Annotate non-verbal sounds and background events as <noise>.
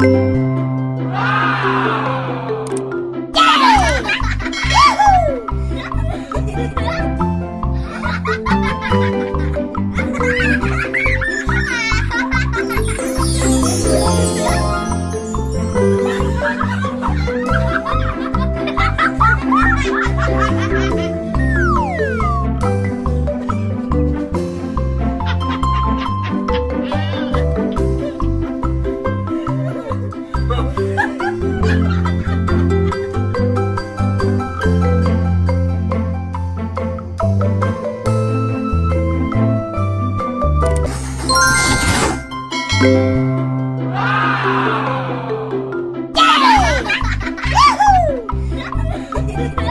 Ha ha ha! Yeah! <laughs> <laughs>